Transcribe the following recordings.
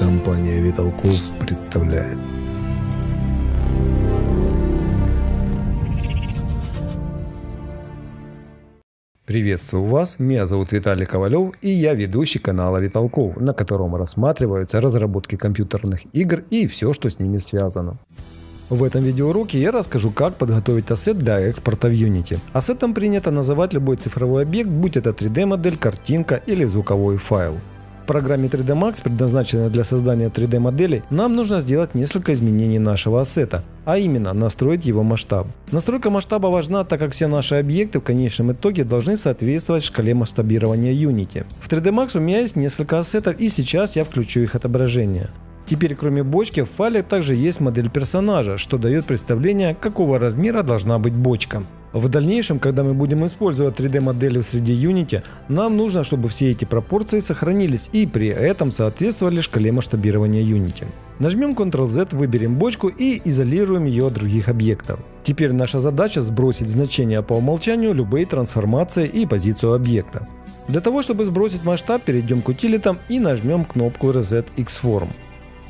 Компания Виталков представляет Приветствую вас, меня зовут Виталий Ковалев и я ведущий канала Виталков, на котором рассматриваются разработки компьютерных игр и все, что с ними связано. В этом видеоуроке я расскажу, как подготовить ассет для экспорта в Unity. Ассетом принято называть любой цифровой объект, будь это 3D модель, картинка или звуковой файл программе 3D Max, предназначенной для создания 3D моделей, нам нужно сделать несколько изменений нашего ассета, а именно настроить его масштаб. Настройка масштаба важна, так как все наши объекты в конечном итоге должны соответствовать шкале масштабирования Unity. В 3D Max у меня есть несколько ассетов и сейчас я включу их отображение. Теперь кроме бочки в файле также есть модель персонажа, что дает представление, какого размера должна быть бочка. В дальнейшем, когда мы будем использовать 3D модели в среде Unity, нам нужно, чтобы все эти пропорции сохранились и при этом соответствовали шкале масштабирования Unity. Нажмем Ctrl-Z, выберем бочку и изолируем ее от других объектов. Теперь наша задача сбросить значения по умолчанию любые трансформации и позицию объекта. Для того, чтобы сбросить масштаб, перейдем к утилитам и нажмем кнопку Reset X-Form.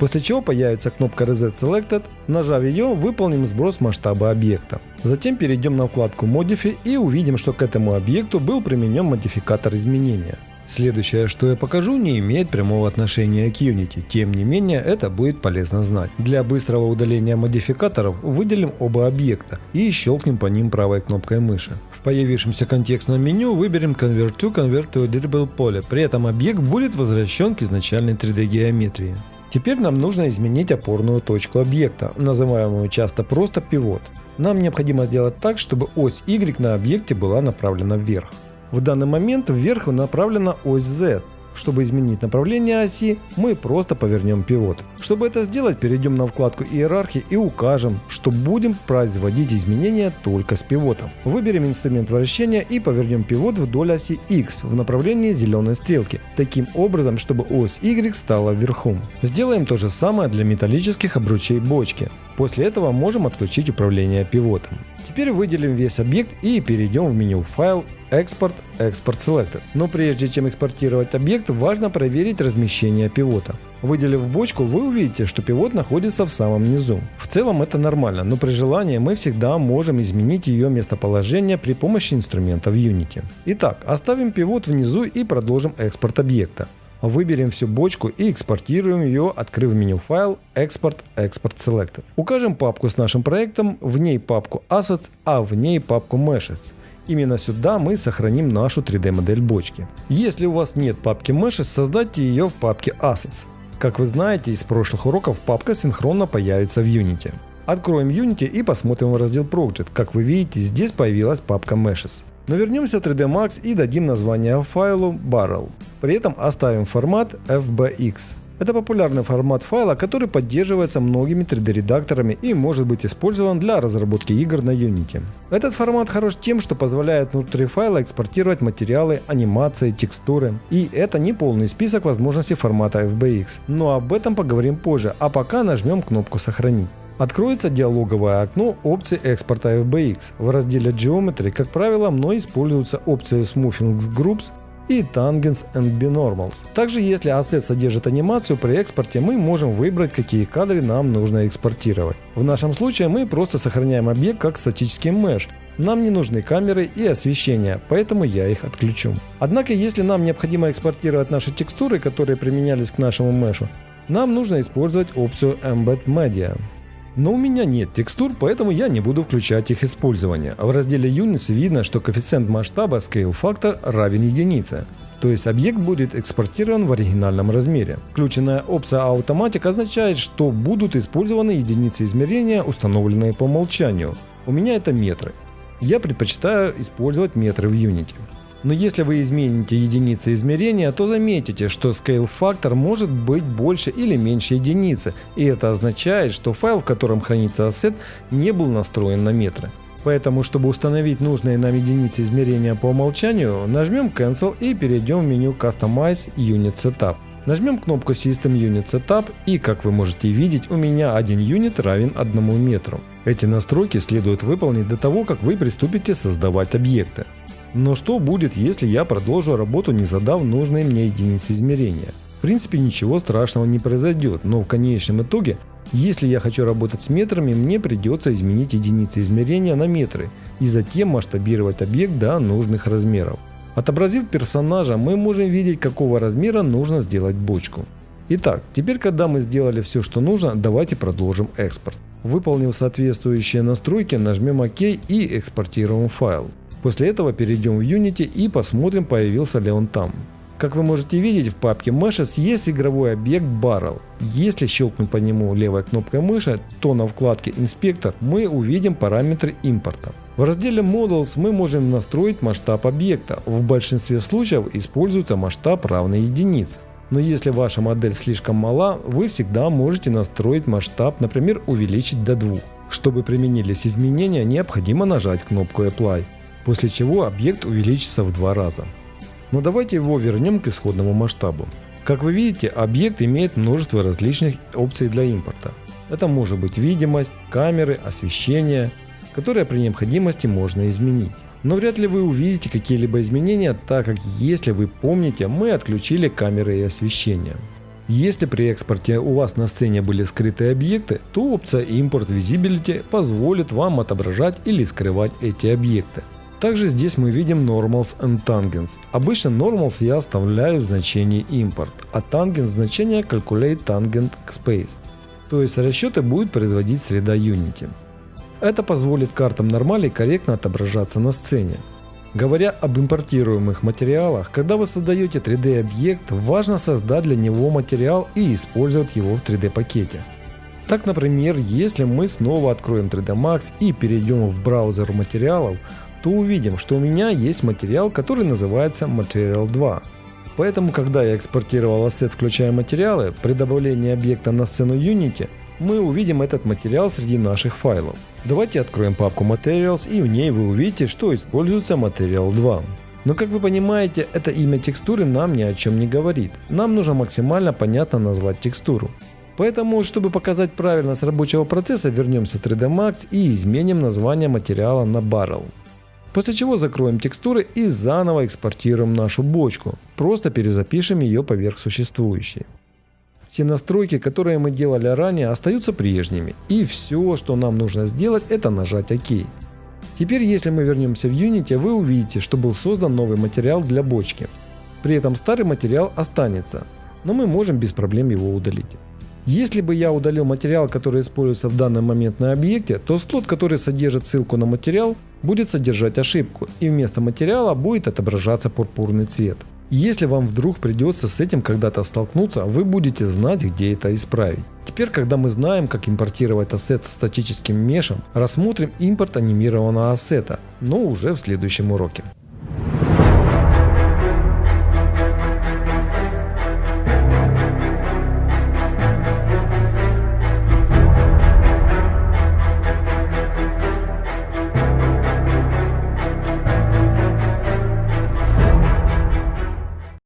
После чего появится кнопка Reset Selected, нажав ее, выполним сброс масштаба объекта. Затем перейдем на вкладку Modify и увидим, что к этому объекту был применен модификатор изменения. Следующее, что я покажу, не имеет прямого отношения к Unity, тем не менее это будет полезно знать. Для быстрого удаления модификаторов выделим оба объекта и щелкнем по ним правой кнопкой мыши. В появившемся контекстном меню выберем Convert to Convert to Editable Poly, при этом объект будет возвращен к изначальной 3D геометрии. Теперь нам нужно изменить опорную точку объекта, называемую часто просто пивот. Нам необходимо сделать так, чтобы ось Y на объекте была направлена вверх. В данный момент вверх направлена ось Z, чтобы изменить направление оси, мы просто повернем пивот. Чтобы это сделать, перейдем на вкладку иерархии и укажем, что будем производить изменения только с пивотом. Выберем инструмент вращения и повернем пивот вдоль оси X в направлении зеленой стрелки, таким образом, чтобы ось Y стала вверху. Сделаем то же самое для металлических обручей бочки. После этого можем отключить управление пивотом. Теперь выделим весь объект и перейдем в меню «Файл», «Экспорт», «Экспорт Selected». Но прежде чем экспортировать объект, важно проверить размещение пивота. Выделив бочку, вы увидите, что пивот находится в самом низу. В целом это нормально, но при желании мы всегда можем изменить ее местоположение при помощи инструмента в Unity. Итак, оставим пивот внизу и продолжим экспорт объекта. Выберем всю бочку и экспортируем ее, открыв меню файл Export Export Selected. Укажем папку с нашим проектом, в ней папку Assets, а в ней папку Meshes. Именно сюда мы сохраним нашу 3D модель бочки. Если у вас нет папки Meshes, создайте ее в папке Assets. Как вы знаете из прошлых уроков, папка синхронно появится в Unity. Откроем Unity и посмотрим в раздел Project. Как вы видите, здесь появилась папка Meshes. Но вернемся в 3D Max и дадим название файлу Barrel. При этом оставим формат FBX. Это популярный формат файла, который поддерживается многими 3D-редакторами и может быть использован для разработки игр на Unity. Этот формат хорош тем, что позволяет внутри файла экспортировать материалы, анимации, текстуры. И это не полный список возможностей формата FBX, но об этом поговорим позже, а пока нажмем кнопку «Сохранить». Откроется диалоговое окно опции экспорта FBX. В разделе Geometry, как правило, мной используются опции Smoothing Groups и Tangents and Binormals. Также если ассет содержит анимацию, при экспорте мы можем выбрать, какие кадры нам нужно экспортировать. В нашем случае мы просто сохраняем объект как статический меш. Нам не нужны камеры и освещение, поэтому я их отключу. Однако, если нам необходимо экспортировать наши текстуры, которые применялись к нашему мешу, нам нужно использовать опцию Embed Media. Но у меня нет текстур, поэтому я не буду включать их использование. В разделе Units видно, что коэффициент масштаба Scale Factor равен единице. То есть объект будет экспортирован в оригинальном размере. Включенная опция Automatic означает, что будут использованы единицы измерения, установленные по умолчанию. У меня это метры. Я предпочитаю использовать метры в Unity. Но если вы измените единицы измерения, то заметите, что scale factor может быть больше или меньше единицы, и это означает, что файл, в котором хранится ассет, не был настроен на метры. Поэтому, чтобы установить нужные нам единицы измерения по умолчанию, нажмем Cancel и перейдем в меню Customize Unit Setup. Нажмем кнопку System Unit Setup и, как вы можете видеть, у меня один юнит равен 1 метру. Эти настройки следует выполнить до того, как вы приступите создавать объекты. Но что будет, если я продолжу работу, не задав нужные мне единицы измерения? В принципе, ничего страшного не произойдет, но в конечном итоге, если я хочу работать с метрами, мне придется изменить единицы измерения на метры и затем масштабировать объект до нужных размеров. Отобразив персонажа, мы можем видеть, какого размера нужно сделать бочку. Итак, теперь когда мы сделали все, что нужно, давайте продолжим экспорт. Выполнив соответствующие настройки, нажмем ОК и экспортируем файл. После этого перейдем в Unity и посмотрим, появился ли он там. Как вы можете видеть, в папке Meshes есть игровой объект Barrel. Если щелкнуть по нему левой кнопкой мыши, то на вкладке Инспектор мы увидим параметры импорта. В разделе Models мы можем настроить масштаб объекта. В большинстве случаев используется масштаб равный единице. Но если ваша модель слишком мала, вы всегда можете настроить масштаб, например, увеличить до 2. Чтобы применились изменения, необходимо нажать кнопку Apply, после чего объект увеличится в два раза. Но давайте его вернем к исходному масштабу. Как вы видите, объект имеет множество различных опций для импорта. Это может быть видимость, камеры, освещение, которые при необходимости можно изменить. Но вряд ли вы увидите какие-либо изменения, так как если вы помните, мы отключили камеры и освещение. Если при экспорте у вас на сцене были скрытые объекты, то опция Import Visibility позволит вам отображать или скрывать эти объекты. Также здесь мы видим normals and tangents. Обычно normals я оставляю в значении import, а tangents значение calculate tangent space. То есть расчеты будет производить среда Unity. Это позволит картам нормалей корректно отображаться на сцене. Говоря об импортируемых материалах, когда вы создаете 3D объект, важно создать для него материал и использовать его в 3D пакете. Так, например, если мы снова откроем 3D Max и перейдем в браузер материалов, то увидим, что у меня есть материал, который называется Material 2. Поэтому, когда я экспортировал ассет, включая материалы, при добавлении объекта на сцену Unity, мы увидим этот материал среди наших файлов. Давайте откроем папку Materials и в ней вы увидите, что используется Material 2. Но как вы понимаете, это имя текстуры нам ни о чем не говорит. Нам нужно максимально понятно назвать текстуру. Поэтому, чтобы показать правильность рабочего процесса, вернемся в 3D Max и изменим название материала на Barrel. После чего закроем текстуры и заново экспортируем нашу бочку. Просто перезапишем ее поверх существующей. Все настройки, которые мы делали ранее, остаются прежними. И все, что нам нужно сделать, это нажать ОК. Теперь, если мы вернемся в Unity, вы увидите, что был создан новый материал для бочки. При этом старый материал останется, но мы можем без проблем его удалить. Если бы я удалил материал, который используется в данный момент на объекте, то слот, который содержит ссылку на материал, будет содержать ошибку, и вместо материала будет отображаться пурпурный цвет. Если вам вдруг придется с этим когда-то столкнуться, вы будете знать, где это исправить. Теперь, когда мы знаем, как импортировать ассет со статическим мешем, рассмотрим импорт анимированного ассета, но уже в следующем уроке.